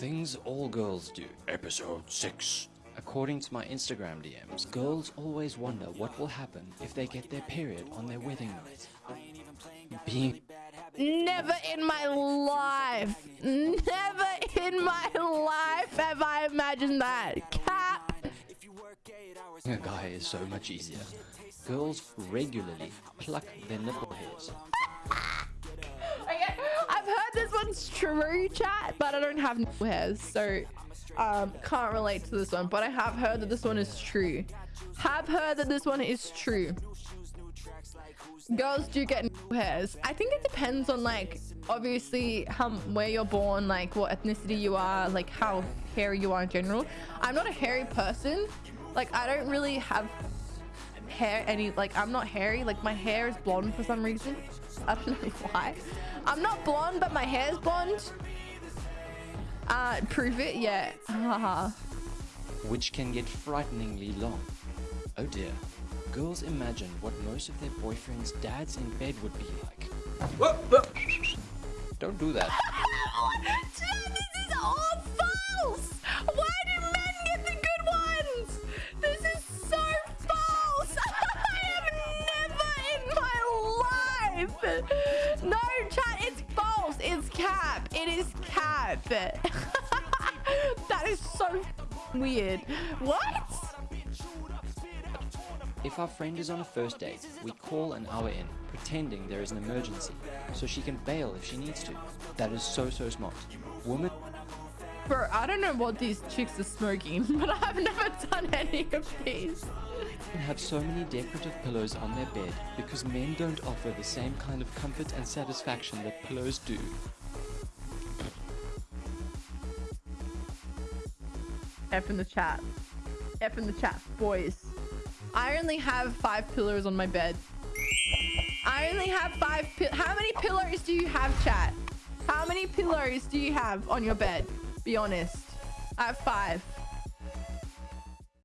Things all girls do, episode 6. According to my Instagram DMs, girls always wonder what will happen if they get their period on their wedding night. Being Never in my life, never in my life have I imagined that. Cap. a guy is so much easier. Girls regularly pluck their nipple hairs. True, chat, but I don't have nipple hairs, so um, can't relate to this one. But I have heard that this one is true. Have heard that this one is true. Girls do get nipple hairs. I think it depends on like obviously how where you're born, like what ethnicity you are, like how hairy you are in general. I'm not a hairy person. Like I don't really have hair any like I'm not hairy. Like my hair is blonde for some reason. I don't know why. I'm not blonde, but my hair's blonde. Uh, prove it, yeah. Which can get frighteningly long. Oh dear. Girls imagine what most of their boyfriends' dads in bed would be like. Don't do that. Chat, this is all false. No, chat, it's false. It's cap. It is cap. that is so weird. What? If our friend is on a first date, we call an hour in, pretending there is an emergency, so she can bail if she needs to. That is so, so smart. Women Bro, I don't know what these chicks are smoking, but I've never done any of these. have so many decorative pillows on their bed because men don't offer the same kind of comfort and satisfaction that pillows do. F in the chat. F in the chat, boys. I only have five pillows on my bed. I only have five How many pillows do you have, chat? How many pillows do you have on your bed? Be honest. I have five.